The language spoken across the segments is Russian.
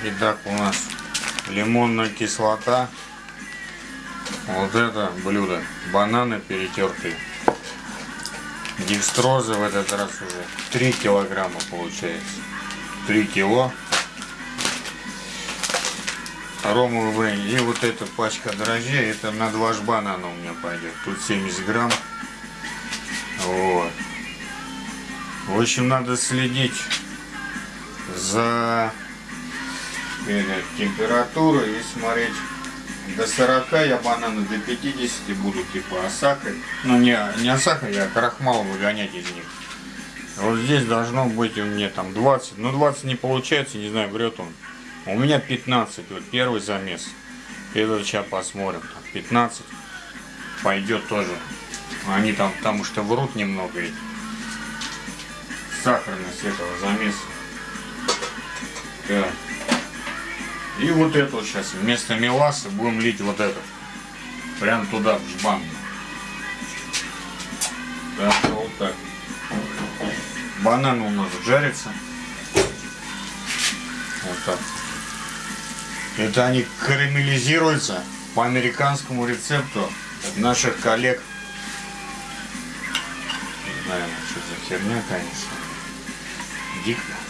Итак, у нас лимонная кислота. Вот это блюдо. Бананы перетертые. Декстрозы в этот раз уже 3 килограмма получается. 3 кило. Ромовый бренди. И вот эта пачка дрожжей, это на два банана у меня пойдет. Тут 70 грамм. Вот. В общем, надо следить за э, температурой и смотреть. До 40 я бананы до 50 буду типа осакой. Ну не, не осакой, я крахмал выгонять из них. Вот здесь должно быть у меня там 20. Ну 20 не получается, не знаю, врет он. У меня 15, вот первый замес. Это сейчас посмотрим. 15 пойдет тоже. Они там, потому что врут немного эти. Сахарность этого замеса. Так. И вот это вот сейчас вместо меласа будем лить вот это. Прям туда, в жбан. Так, вот так. Банан у нас жарится. Вот так. Это они карамелизируются по американскому рецепту наших коллег. Не знаю, что за херня, конечно. Дико.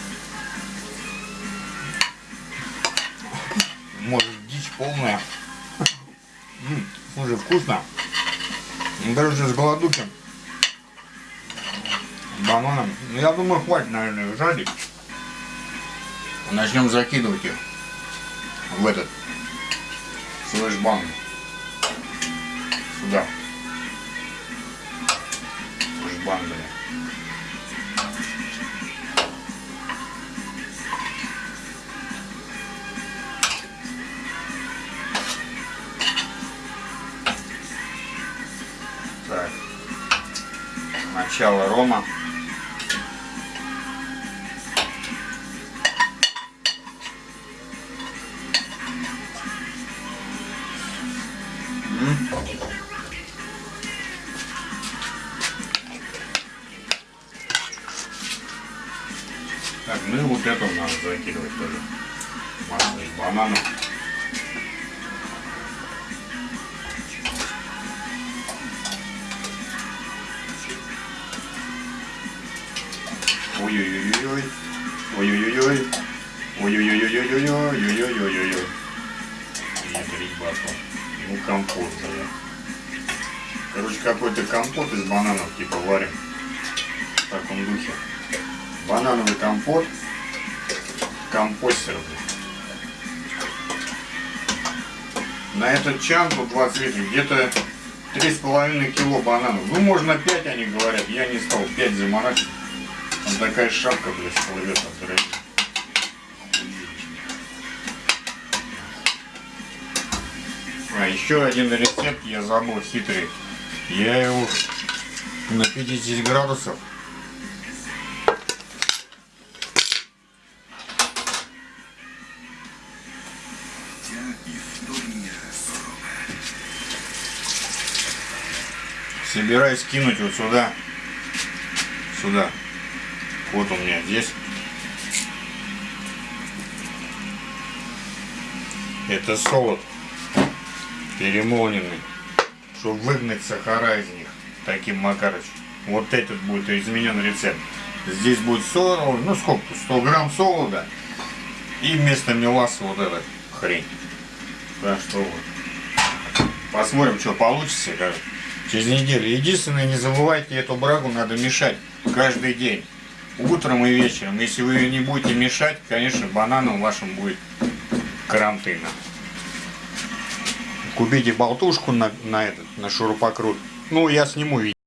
Может, дичь полная. Слушай, вкусно. Ну, Короче, с голодухи. Бананом. Ну, я думаю, хватит, наверное, жарить. Начнем закидывать их в этот флешбан. Сюда. Флешбан, бля. Начало рома. Так, ну и вот это надо закидывать тоже. Масло из банана. Ой-ой-ой-ой. Ой-ой-ой-ой. Ой-ой-ой-ой-ой-ой-ой-ой-ой-ой. Батон. Ну, компот, бля. Короче, какой-то компот из бананов, типа, варим. В таком духе. Банановый компот. Компостер. На этот чан тут 20 литров, где-то 3,5 кило бананов. Ну, можно 5, они говорят. Я не стал 5 заморачивать. Такая шапка, блядь, плывет от дороги. А еще один рецепт я забыл хитрый. Я его на 50 градусов собираюсь кинуть вот сюда. Сюда. Вот у меня здесь. Это солод перемоленный, чтобы выгнать сахара из них таким макарочем. Вот этот будет изменен рецепт. Здесь будет солод, ну сколько, 100 грамм солода и вместо меласа вот эта хрень. Так что вот. Посмотрим, что получится как, через неделю. Единственное, не забывайте, эту брагу надо мешать каждый день. Утром и вечером. Если вы ее не будете мешать, конечно, бананом вашим будет карантина. Купите болтушку на, на этот, на шурупокрут. Ну, я сниму видео.